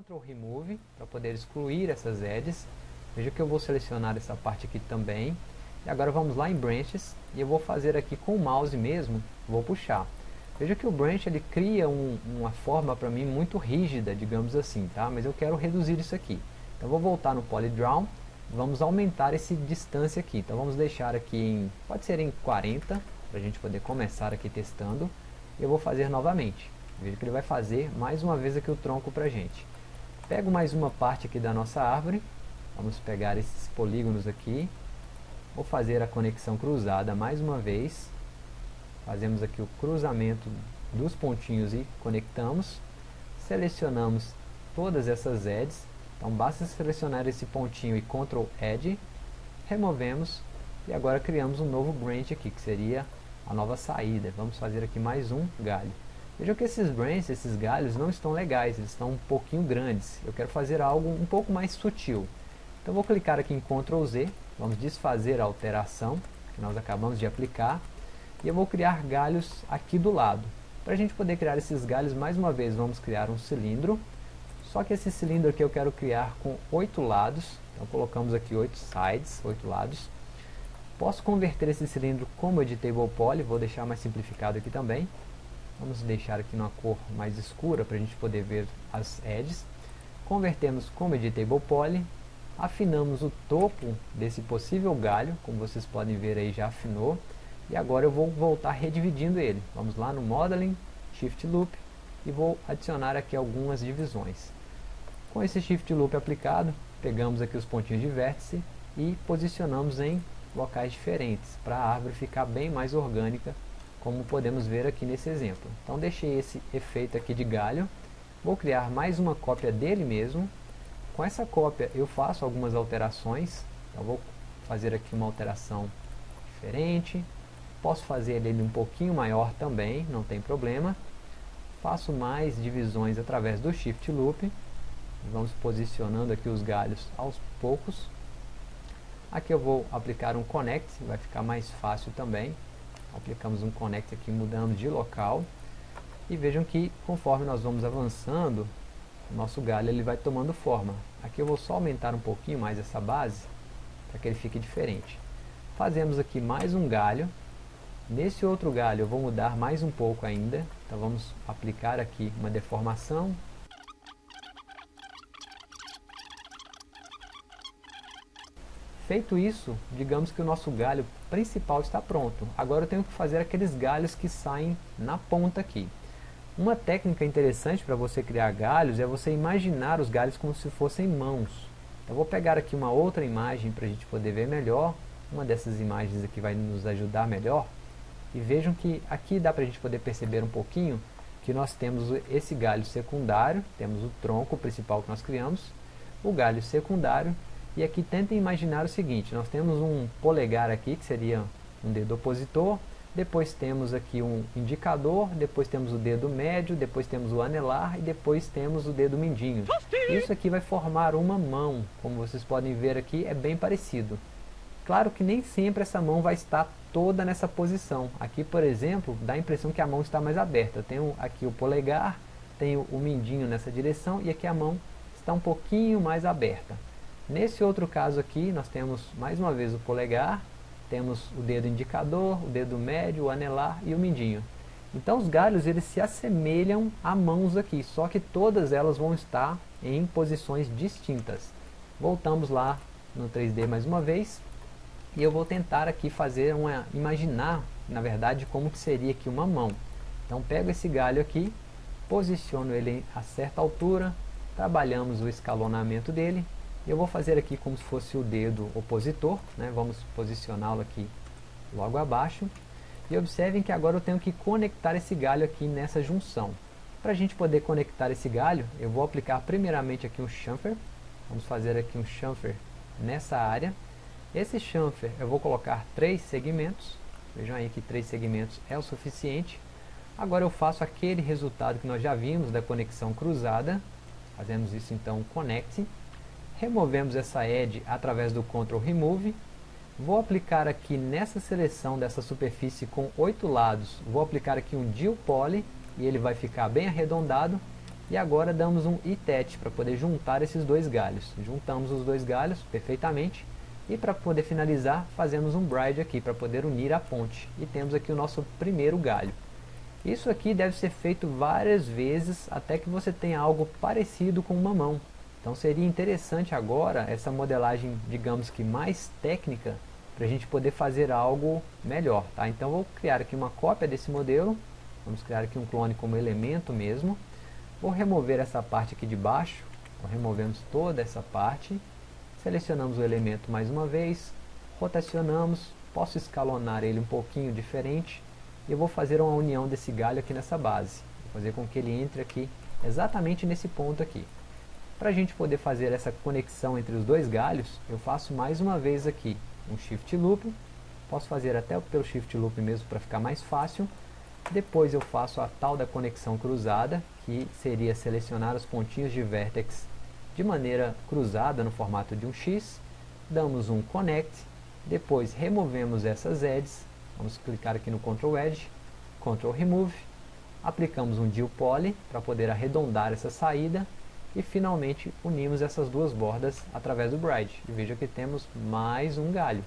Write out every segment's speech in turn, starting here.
Ctrl Remove para poder excluir essas edges. Veja que eu vou selecionar essa parte aqui também. E agora vamos lá em Branches e eu vou fazer aqui com o mouse mesmo, vou puxar. Veja que o branch ele cria um, uma forma para mim muito rígida, digamos assim, tá? Mas eu quero reduzir isso aqui. Então vou voltar no Polydraw, vamos aumentar esse distância aqui. Então vamos deixar aqui em, pode ser em 40, para a gente poder começar aqui testando. Eu vou fazer novamente. Veja que ele vai fazer mais uma vez aqui o tronco para gente. Pego mais uma parte aqui da nossa árvore, vamos pegar esses polígonos aqui, vou fazer a conexão cruzada mais uma vez, fazemos aqui o cruzamento dos pontinhos e conectamos, selecionamos todas essas edges, então basta selecionar esse pontinho e Ctrl Edge, removemos. E agora criamos um novo branch aqui, que seria a nova saída. Vamos fazer aqui mais um galho. Vejam que esses branches, esses galhos não estão legais, eles estão um pouquinho grandes. Eu quero fazer algo um pouco mais sutil. Então vou clicar aqui em Ctrl Z, vamos desfazer a alteração que nós acabamos de aplicar. E eu vou criar galhos aqui do lado. Para a gente poder criar esses galhos, mais uma vez, vamos criar um cilindro. Só que esse cilindro aqui eu quero criar com oito lados. Então colocamos aqui oito sides, oito lados. Posso converter esse cilindro como Editable Poly, vou deixar mais simplificado aqui também. Vamos deixar aqui numa cor mais escura para a gente poder ver as edges. Convertemos como Editable Poly, afinamos o topo desse possível galho, como vocês podem ver aí já afinou. E agora eu vou voltar redividindo ele. Vamos lá no Modeling, Shift Loop e vou adicionar aqui algumas divisões. Com esse Shift Loop aplicado, pegamos aqui os pontinhos de vértice e posicionamos em locais diferentes, para a árvore ficar bem mais orgânica como podemos ver aqui nesse exemplo. Então deixei esse efeito aqui de galho, vou criar mais uma cópia dele mesmo, com essa cópia eu faço algumas alterações, então vou fazer aqui uma alteração diferente, posso fazer ele um pouquinho maior também, não tem problema, faço mais divisões através do Shift Loop, vamos posicionando aqui os galhos aos poucos, aqui eu vou aplicar um Connect, vai ficar mais fácil também, aplicamos um connect aqui mudando de local. E vejam que conforme nós vamos avançando o nosso galho ele vai tomando forma. Aqui eu vou só aumentar um pouquinho mais essa base para que ele fique diferente. Fazemos aqui mais um galho. Nesse outro galho eu vou mudar mais um pouco ainda. Então vamos aplicar aqui uma deformação Feito isso, digamos que o nosso galho principal está pronto. Agora eu tenho que fazer aqueles galhos que saem na ponta aqui. Uma técnica interessante para você criar galhos é você imaginar os galhos como se fossem mãos. Eu vou pegar aqui uma outra imagem para a gente poder ver melhor. Uma dessas imagens aqui vai nos ajudar melhor. E vejam que aqui dá para a gente poder perceber um pouquinho que nós temos esse galho secundário, temos o tronco principal que nós criamos, o galho secundário e aqui tentem imaginar o seguinte, nós temos um polegar aqui, que seria um dedo opositor, depois temos aqui um indicador, depois temos o dedo médio, depois temos o anelar e depois temos o dedo mindinho. Isso aqui vai formar uma mão, como vocês podem ver aqui, é bem parecido. Claro que nem sempre essa mão vai estar toda nessa posição. Aqui, por exemplo, dá a impressão que a mão está mais aberta. Eu tenho aqui o polegar, tenho o mindinho nessa direção e aqui a mão está um pouquinho mais aberta. Nesse outro caso aqui, nós temos mais uma vez o polegar, temos o dedo indicador, o dedo médio, o anelar e o mindinho. Então os galhos eles se assemelham a mãos aqui, só que todas elas vão estar em posições distintas. Voltamos lá no 3D mais uma vez, e eu vou tentar aqui fazer uma, imaginar, na verdade, como que seria aqui uma mão. Então pego esse galho aqui, posiciono ele a certa altura, trabalhamos o escalonamento dele, eu vou fazer aqui como se fosse o dedo opositor, né? vamos posicioná-lo aqui logo abaixo. E observem que agora eu tenho que conectar esse galho aqui nessa junção. Para a gente poder conectar esse galho, eu vou aplicar primeiramente aqui um chamfer. Vamos fazer aqui um chamfer nessa área. Esse chamfer eu vou colocar três segmentos. Vejam aí que três segmentos é o suficiente. Agora eu faço aquele resultado que nós já vimos da conexão cruzada. Fazemos isso então, connect removemos essa edge através do Ctrl Remove, vou aplicar aqui nessa seleção dessa superfície com oito lados, vou aplicar aqui um Deal Poly, e ele vai ficar bem arredondado, E agora damos um itet para poder juntar esses dois galhos. Juntamos os dois galhos perfeitamente. E para poder finalizar, fazemos um bride aqui para poder unir a ponte. E temos aqui o nosso primeiro galho. Isso aqui deve ser feito várias vezes até que você tenha algo parecido com uma mão. Então seria interessante agora essa modelagem, digamos que mais técnica, para a gente poder fazer algo melhor. Tá? Então vou criar aqui uma cópia desse modelo, vamos criar aqui um clone como elemento mesmo. Vou remover essa parte aqui de baixo, então, removemos toda essa parte, selecionamos o elemento mais uma vez, rotacionamos, posso escalonar ele um pouquinho diferente, e eu vou fazer uma união desse galho aqui nessa base, vou fazer com que ele entre aqui exatamente nesse ponto aqui. Para a gente poder fazer essa conexão entre os dois galhos, eu faço mais uma vez aqui um Shift Loop, posso fazer até pelo Shift Loop mesmo para ficar mais fácil, depois eu faço a tal da conexão cruzada, que seria selecionar os pontinhos de vértex de maneira cruzada no formato de um X, damos um Connect, depois removemos essas edges, vamos clicar aqui no Ctrl Edge, Ctrl Remove, aplicamos um Deal Poly para poder arredondar essa saída e finalmente unimos essas duas bordas através do Bride. E veja que temos mais um galho.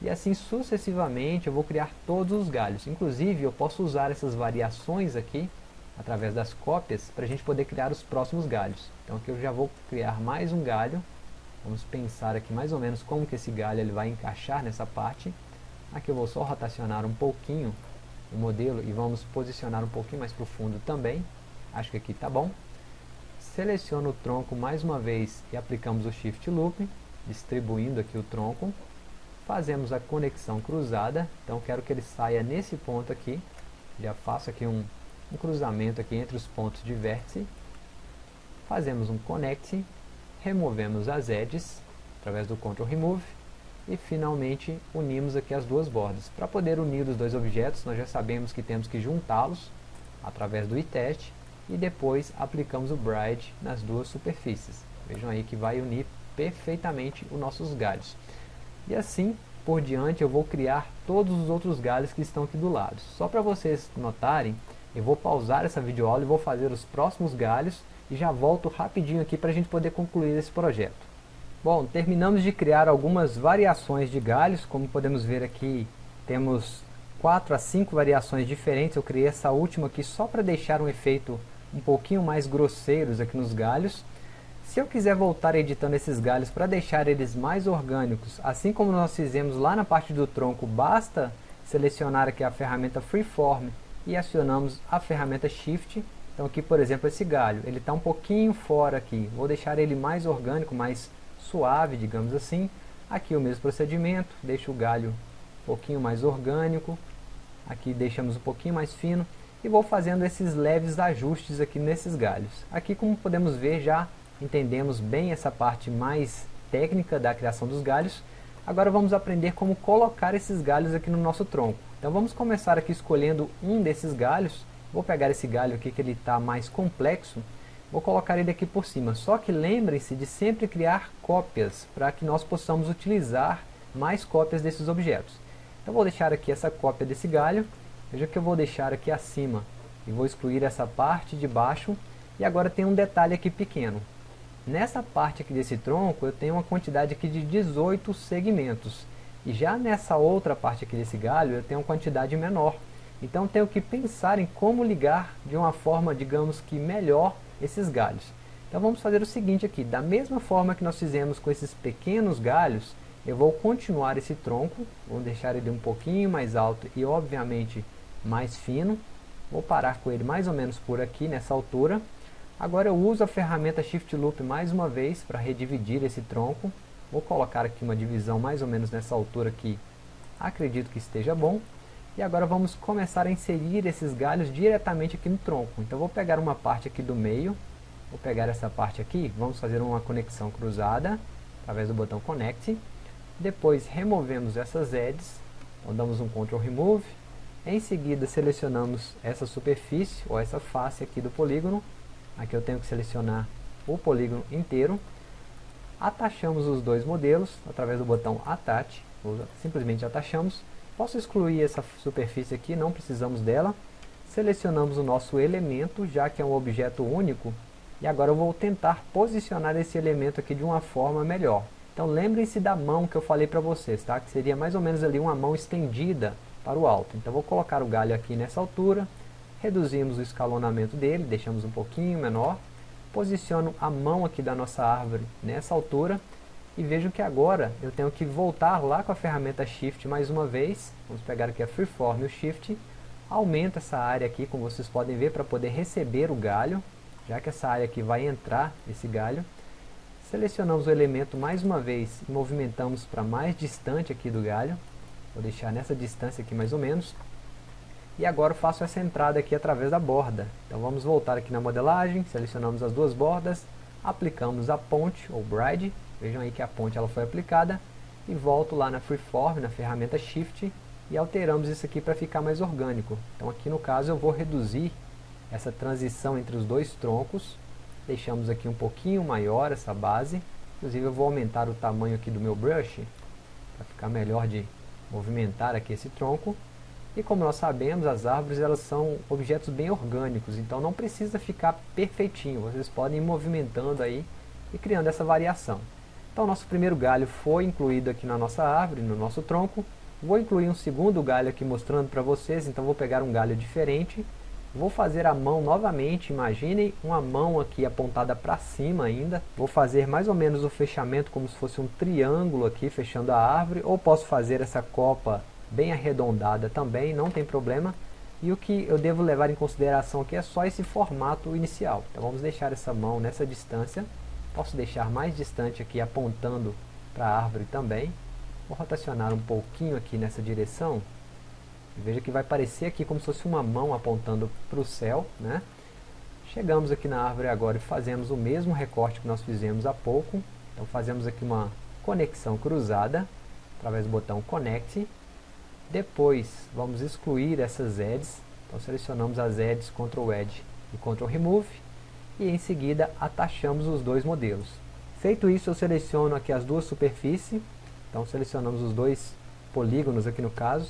E assim sucessivamente eu vou criar todos os galhos. Inclusive eu posso usar essas variações aqui, através das cópias, para a gente poder criar os próximos galhos. Então aqui eu já vou criar mais um galho. Vamos pensar aqui mais ou menos como que esse galho ele vai encaixar nessa parte. Aqui eu vou só rotacionar um pouquinho o modelo e vamos posicionar um pouquinho mais para o fundo também. Acho que aqui está bom seleciono o tronco mais uma vez e aplicamos o Shift Loop, distribuindo aqui o tronco. Fazemos a conexão cruzada, então quero que ele saia nesse ponto aqui. Já faço aqui um, um cruzamento aqui entre os pontos de vértice. Fazemos um Connect, removemos as edges, através do Ctrl Remove, e finalmente unimos aqui as duas bordas. Para poder unir os dois objetos, nós já sabemos que temos que juntá-los através do iTest e depois aplicamos o Bride nas duas superfícies. Vejam aí que vai unir perfeitamente os nossos galhos. E assim por diante eu vou criar todos os outros galhos que estão aqui do lado. Só para vocês notarem, eu vou pausar essa videoaula e vou fazer os próximos galhos e já volto rapidinho aqui para a gente poder concluir esse projeto. Bom, terminamos de criar algumas variações de galhos, como podemos ver aqui temos 4 a 5 variações diferentes, eu criei essa última aqui só para deixar um efeito um pouquinho mais grosseiros aqui nos galhos. Se eu quiser voltar editando esses galhos para deixar eles mais orgânicos, assim como nós fizemos lá na parte do tronco, basta selecionar aqui a ferramenta Freeform e acionamos a ferramenta Shift. Então aqui, por exemplo, esse galho, ele está um pouquinho fora aqui. Vou deixar ele mais orgânico, mais suave, digamos assim. Aqui o mesmo procedimento, deixo o galho um pouquinho mais orgânico. Aqui deixamos um pouquinho mais fino e vou fazendo esses leves ajustes aqui nesses galhos. Aqui como podemos ver já entendemos bem essa parte mais técnica da criação dos galhos. Agora vamos aprender como colocar esses galhos aqui no nosso tronco. Então vamos começar aqui escolhendo um desses galhos. Vou pegar esse galho aqui que ele está mais complexo. Vou colocar ele aqui por cima. Só que lembrem-se de sempre criar cópias para que nós possamos utilizar mais cópias desses objetos. Então vou deixar aqui essa cópia desse galho Veja que eu vou deixar aqui acima e vou excluir essa parte de baixo e agora tem um detalhe aqui pequeno. Nessa parte aqui desse tronco eu tenho uma quantidade aqui de 18 segmentos e já nessa outra parte aqui desse galho eu tenho uma quantidade menor. Então tenho que pensar em como ligar de uma forma, digamos que melhor, esses galhos. Então vamos fazer o seguinte aqui, da mesma forma que nós fizemos com esses pequenos galhos, eu vou continuar esse tronco, vou deixar ele um pouquinho mais alto e obviamente mais fino. Vou parar com ele mais ou menos por aqui, nessa altura. Agora eu uso a ferramenta Shift Loop mais uma vez para redividir esse tronco. Vou colocar aqui uma divisão mais ou menos nessa altura aqui. Acredito que esteja bom. E agora vamos começar a inserir esses galhos diretamente aqui no tronco. Então vou pegar uma parte aqui do meio. Vou pegar essa parte aqui. Vamos fazer uma conexão cruzada através do botão Connect. Depois removemos essas edges. Então damos um Ctrl Remove em seguida selecionamos essa superfície ou essa face aqui do polígono. Aqui eu tenho que selecionar o polígono inteiro. Atachamos os dois modelos através do botão Attach, ou simplesmente atachamos. Posso excluir essa superfície aqui, não precisamos dela. Selecionamos o nosso elemento, já que é um objeto único, E agora eu vou tentar posicionar esse elemento aqui de uma forma melhor. Então lembrem-se da mão que eu falei para vocês, tá? que seria mais ou menos ali uma mão estendida para o alto. Então vou colocar o galho aqui nessa altura, reduzimos o escalonamento dele, deixamos um pouquinho menor, posiciono a mão aqui da nossa árvore nessa altura, e vejo que agora eu tenho que voltar lá com a ferramenta Shift mais uma vez, vamos pegar aqui a Freeform e o Shift, aumenta essa área aqui, como vocês podem ver, para poder receber o galho, já que essa área aqui vai entrar esse galho, selecionamos o elemento mais uma vez e movimentamos para mais distante aqui do galho, vou deixar nessa distância aqui mais ou menos, e agora eu faço essa entrada aqui através da borda. Então vamos voltar aqui na modelagem, selecionamos as duas bordas, aplicamos a ponte ou bride, vejam aí que a ponte ela foi aplicada, e volto lá na Freeform, na ferramenta Shift, e alteramos isso aqui para ficar mais orgânico. Então aqui no caso eu vou reduzir essa transição entre os dois troncos, deixamos aqui um pouquinho maior essa base, inclusive eu vou aumentar o tamanho aqui do meu brush, para ficar melhor de movimentar aqui esse tronco, e como nós sabemos, as árvores elas são objetos bem orgânicos, então não precisa ficar perfeitinho, vocês podem ir movimentando aí e criando essa variação. Então nosso primeiro galho foi incluído aqui na nossa árvore, no nosso tronco, vou incluir um segundo galho aqui mostrando para vocês, então vou pegar um galho diferente, vou fazer a mão novamente, imaginem uma mão aqui apontada para cima ainda, vou fazer mais ou menos o fechamento como se fosse um triângulo aqui fechando a árvore, ou posso fazer essa copa bem arredondada também, não tem problema. E o que eu devo levar em consideração aqui é só esse formato inicial. Então vamos deixar essa mão nessa distância. Posso deixar mais distante aqui apontando para a árvore também. Vou rotacionar um pouquinho aqui nessa direção. Veja que vai parecer aqui como se fosse uma mão apontando para o céu. Né? Chegamos aqui na árvore agora e fazemos o mesmo recorte que nós fizemos há pouco. Então fazemos aqui uma conexão cruzada através do botão Connect depois, vamos excluir essas edges. Então, selecionamos as edges Ctrl Edge e Ctrl Remove. E em seguida, atachamos os dois modelos. Feito isso, eu seleciono aqui as duas superfícies. Então, selecionamos os dois polígonos aqui no caso.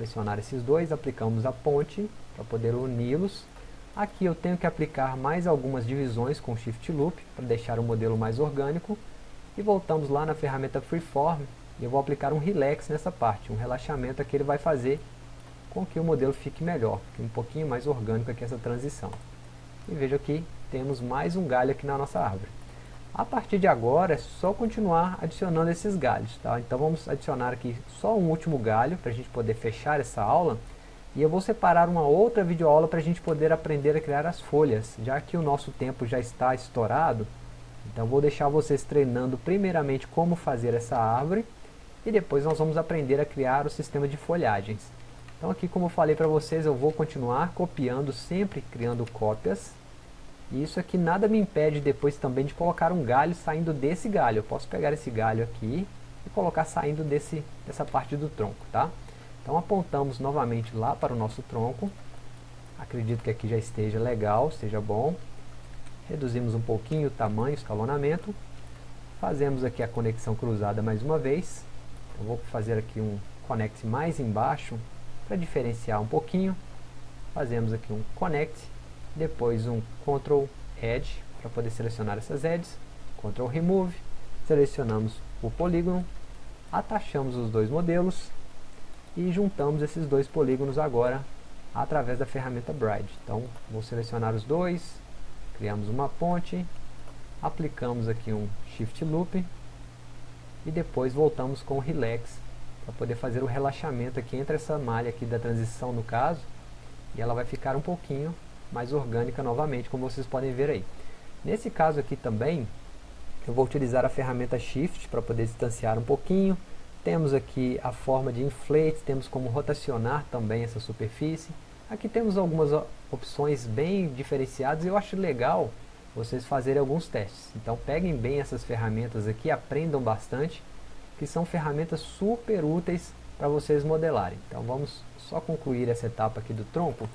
Selecionar esses dois, aplicamos a ponte para poder uni-los. Aqui eu tenho que aplicar mais algumas divisões com Shift Loop para deixar o modelo mais orgânico. E voltamos lá na ferramenta Freeform e eu vou aplicar um relax nessa parte, um relaxamento que ele vai fazer com que o modelo fique melhor, um pouquinho mais orgânico aqui essa transição. E veja que temos mais um galho aqui na nossa árvore. A partir de agora é só continuar adicionando esses galhos, tá? Então vamos adicionar aqui só um último galho para a gente poder fechar essa aula. E eu vou separar uma outra videoaula para a gente poder aprender a criar as folhas, já que o nosso tempo já está estourado. Então vou deixar vocês treinando primeiramente como fazer essa árvore e depois nós vamos aprender a criar o sistema de folhagens. Então aqui como eu falei para vocês, eu vou continuar copiando, sempre criando cópias. E isso aqui nada me impede depois também de colocar um galho saindo desse galho. Eu posso pegar esse galho aqui e colocar saindo desse, dessa parte do tronco, tá? Então apontamos novamente lá para o nosso tronco. Acredito que aqui já esteja legal, esteja bom. Reduzimos um pouquinho o tamanho, o escalonamento. Fazemos aqui a conexão cruzada mais uma vez. Eu vou fazer aqui um connect mais embaixo para diferenciar um pouquinho. Fazemos aqui um connect, depois um Ctrl Edge para poder selecionar essas edges, Ctrl Remove, selecionamos o polígono, atachamos os dois modelos. E juntamos esses dois polígonos agora através da ferramenta Bride. Então vou selecionar os dois, criamos uma ponte, aplicamos aqui um Shift Loop. E depois voltamos com o relax para poder fazer o relaxamento aqui entre essa malha aqui da transição no caso. E ela vai ficar um pouquinho mais orgânica novamente como vocês podem ver aí nesse caso aqui também eu vou utilizar a ferramenta shift para poder distanciar um pouquinho temos aqui a forma de inflate temos como rotacionar também essa superfície aqui temos algumas opções bem diferenciadas e eu acho legal vocês fazerem alguns testes. Então peguem bem essas ferramentas aqui, aprendam bastante, que são ferramentas super úteis para vocês modelarem. Então vamos só concluir essa etapa aqui do tronco.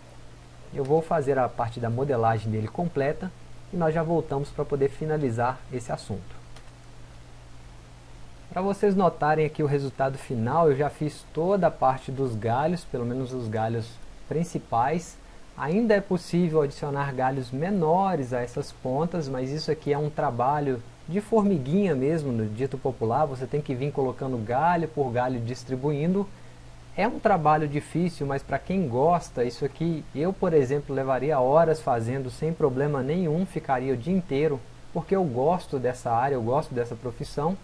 Eu vou fazer a parte da modelagem dele completa e nós já voltamos para poder finalizar esse assunto. Para vocês notarem aqui o resultado final, eu já fiz toda a parte dos galhos, pelo menos os galhos principais. Ainda é possível adicionar galhos menores a essas pontas, mas isso aqui é um trabalho de formiguinha mesmo, no dito popular, você tem que vir colocando galho por galho distribuindo. É um trabalho difícil, mas para quem gosta, isso aqui eu, por exemplo, levaria horas fazendo sem problema nenhum, ficaria o dia inteiro, porque eu gosto dessa área, eu gosto dessa profissão.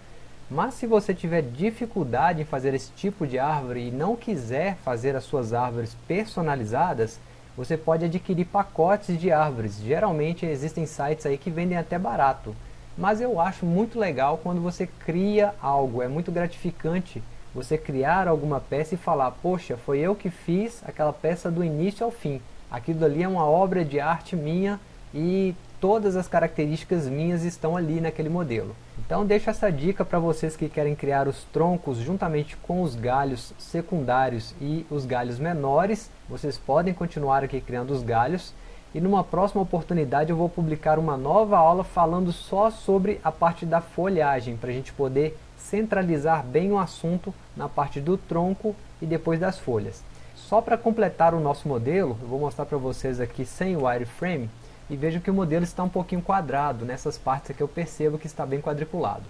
Mas se você tiver dificuldade em fazer esse tipo de árvore e não quiser fazer as suas árvores personalizadas, você pode adquirir pacotes de árvores. Geralmente existem sites aí que vendem até barato. Mas eu acho muito legal quando você cria algo, é muito gratificante você criar alguma peça e falar, poxa, foi eu que fiz aquela peça do início ao fim. Aquilo ali é uma obra de arte minha e todas as características minhas estão ali naquele modelo. Então deixo essa dica para vocês que querem criar os troncos juntamente com os galhos secundários e os galhos menores. Vocês podem continuar aqui criando os galhos. E numa próxima oportunidade eu vou publicar uma nova aula falando só sobre a parte da folhagem, para a gente poder centralizar bem o assunto na parte do tronco e depois das folhas. Só para completar o nosso modelo, eu vou mostrar para vocês aqui sem o wireframe, e vejo que o modelo está um pouquinho quadrado, nessas partes aqui eu percebo que está bem quadriculado.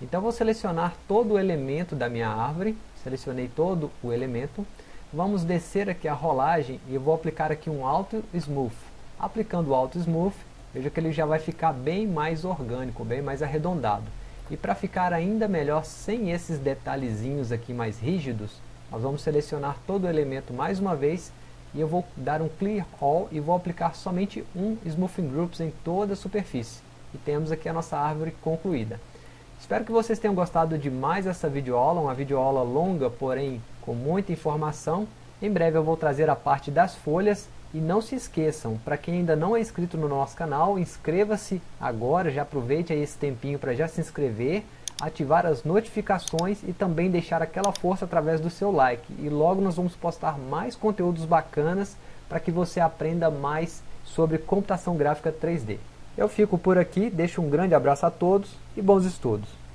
Então vou selecionar todo o elemento da minha árvore, selecionei todo o elemento, vamos descer aqui a rolagem e eu vou aplicar aqui um Auto Smooth. Aplicando o Auto Smooth, veja que ele já vai ficar bem mais orgânico, bem mais arredondado. E para ficar ainda melhor, sem esses detalhezinhos aqui mais rígidos, nós vamos selecionar todo o elemento mais uma vez e eu vou dar um Clear All e vou aplicar somente um Smoothing Groups em toda a superfície. E temos aqui a nossa árvore concluída. Espero que vocês tenham gostado de mais essa videoaula, uma videoaula longa, porém com muita informação. Em breve eu vou trazer a parte das folhas e não se esqueçam, para quem ainda não é inscrito no nosso canal, inscreva-se agora, já aproveite aí esse tempinho para já se inscrever ativar as notificações e também deixar aquela força através do seu like. E logo nós vamos postar mais conteúdos bacanas para que você aprenda mais sobre computação gráfica 3D. Eu fico por aqui, deixo um grande abraço a todos e bons estudos!